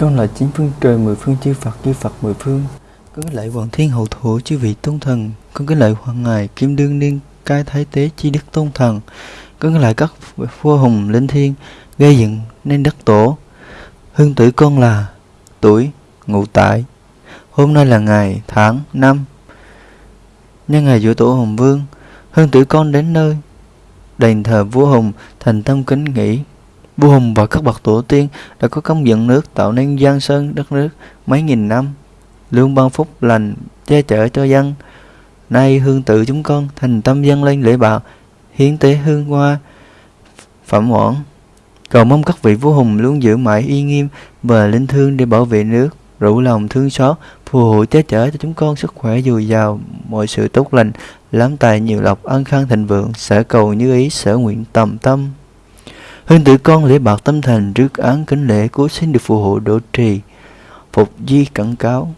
Con là chín phương trời, mười phương chư Phật chư Phật mười phương. Con kính lạy hoàng thiên hậu thủ chư vị tôn thần. Con kính lạy hoàng ngài kim đương niên cai thái tế chi đức tôn thần. Con kính lạy các vua hùng linh thiên gây dựng nên đất tổ. Hương tử con là tuổi ngụ tại Hôm nay là ngày tháng năm. Nhân ngày giữa tổ Hùng Vương, Hương tử con đến nơi, Đền thờ vua Hùng thành tâm kính nghĩ Vua Hùng và các bậc tổ tiên đã có công dựng nước tạo nên giang sơn đất nước mấy nghìn năm, luôn ban phúc lành che chở cho dân. Nay hương tự chúng con thành tâm dân lên lễ bạc, hiến tế hương hoa, phẩm oản. Cầu mong các vị vua hùng luôn giữ mãi uy nghiêm và linh thương để bảo vệ nước, rủ lòng thương xót, phù hộ che chở cho chúng con sức khỏe dồi dào, mọi sự tốt lành, lắm tài nhiều lộc, an khang thịnh vượng, sở cầu như ý, sở nguyện tầm tâm. Hương tử con lễ bạc tâm thành trước án kính lễ cố xin được phù hộ độ trì. Phục di cẩn cáo.